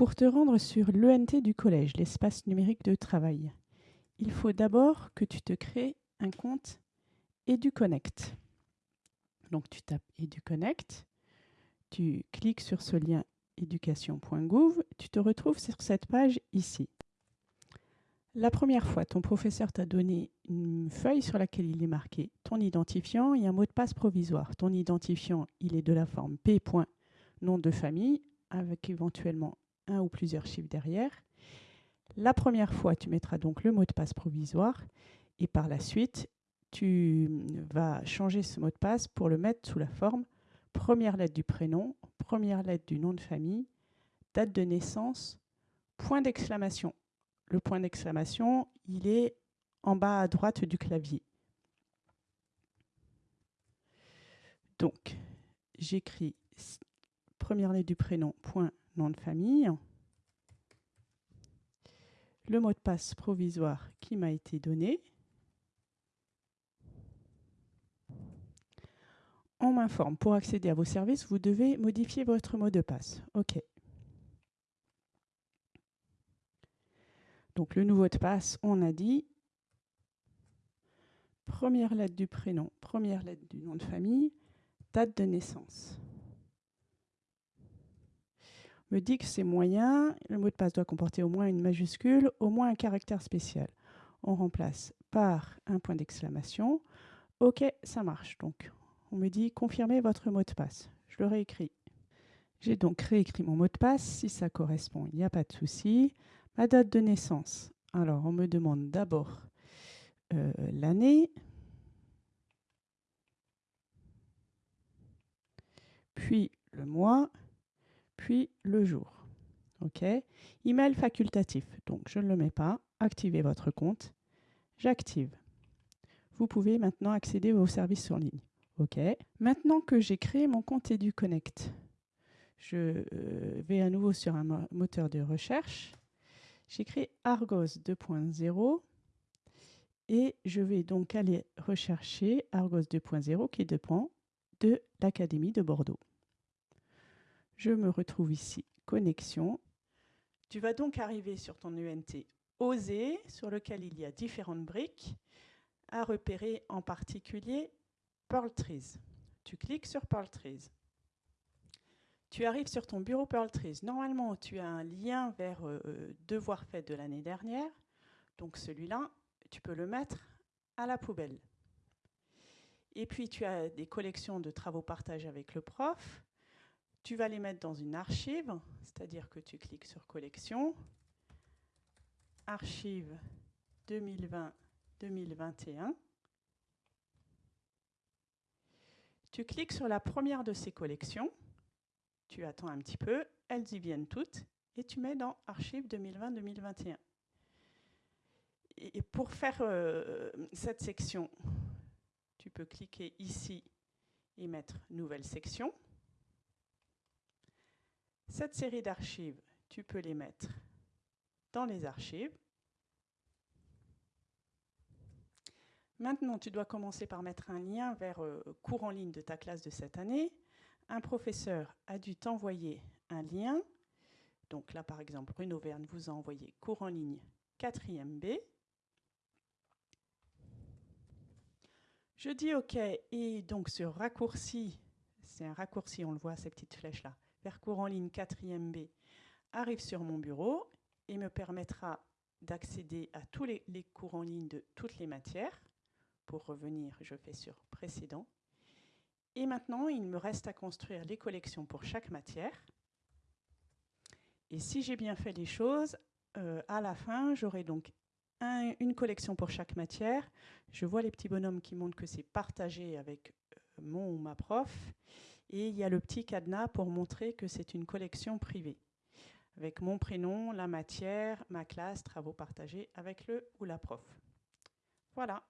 Pour te rendre sur l'ENT du collège, l'espace numérique de travail, il faut d'abord que tu te crées un compte EduConnect. Donc tu tapes EduConnect, tu cliques sur ce lien éducation.gouv, tu te retrouves sur cette page ici. La première fois, ton professeur t'a donné une feuille sur laquelle il est marqué ton identifiant et un mot de passe provisoire. Ton identifiant, il est de la forme P. nom de famille, avec éventuellement un ou plusieurs chiffres derrière. La première fois, tu mettras donc le mot de passe provisoire et par la suite, tu vas changer ce mot de passe pour le mettre sous la forme première lettre du prénom, première lettre du nom de famille, date de naissance, point d'exclamation. Le point d'exclamation, il est en bas à droite du clavier. Donc, j'écris première lettre du prénom, point nom de famille, le mot de passe provisoire qui m'a été donné, on m'informe, pour accéder à vos services, vous devez modifier votre mot de passe. OK. Donc le nouveau de passe, on a dit première lettre du prénom, première lettre du nom de famille, date de naissance. Me dit que c'est moyen, le mot de passe doit comporter au moins une majuscule, au moins un caractère spécial. On remplace par un point d'exclamation. OK, ça marche. Donc on me dit confirmez votre mot de passe. Je le réécris. J'ai donc réécrit mon mot de passe. Si ça correspond, il n'y a pas de souci. Ma date de naissance. Alors, on me demande d'abord euh, l'année, puis le mois, le jour. OK? Email facultatif. Donc, je ne le mets pas. Activez votre compte. J'active. Vous pouvez maintenant accéder aux services en ligne. OK? Maintenant que j'ai créé mon compte EduConnect, je euh, vais à nouveau sur un moteur de recherche. J'écris Argos 2.0 et je vais donc aller rechercher Argos 2.0 qui dépend de l'Académie de Bordeaux. Je me retrouve ici, connexion. Tu vas donc arriver sur ton UNT OSE, sur lequel il y a différentes briques, à repérer en particulier Pearl Trees. Tu cliques sur Pearl Trees. Tu arrives sur ton bureau Pearl Trees. Normalement, tu as un lien vers euh, euh, devoir fait de l'année dernière. Donc celui-là, tu peux le mettre à la poubelle. Et puis, tu as des collections de travaux partagés avec le prof. Tu vas les mettre dans une archive, c'est-à-dire que tu cliques sur Collection, Archive 2020-2021. Tu cliques sur la première de ces collections, tu attends un petit peu, elles y viennent toutes, et tu mets dans Archives 2020-2021. Et pour faire euh, cette section, tu peux cliquer ici et mettre Nouvelle section. Cette série d'archives, tu peux les mettre dans les archives. Maintenant, tu dois commencer par mettre un lien vers euh, cours en ligne de ta classe de cette année. Un professeur a dû t'envoyer un lien. Donc là, par exemple, Bruno Verne vous a envoyé cours en ligne 4e B. Je dis OK, et donc ce raccourci, c'est un raccourci, on le voit, ces petites flèches-là, vers cours en ligne 4e B, arrive sur mon bureau et me permettra d'accéder à tous les, les cours en ligne de toutes les matières. Pour revenir, je fais sur précédent. Et maintenant, il me reste à construire les collections pour chaque matière. Et si j'ai bien fait les choses, euh, à la fin, j'aurai donc une collection pour chaque matière. Je vois les petits bonhommes qui montrent que c'est partagé avec euh, mon ou ma prof. Et il y a le petit cadenas pour montrer que c'est une collection privée, avec mon prénom, la matière, ma classe, travaux partagés avec le ou la prof. Voilà.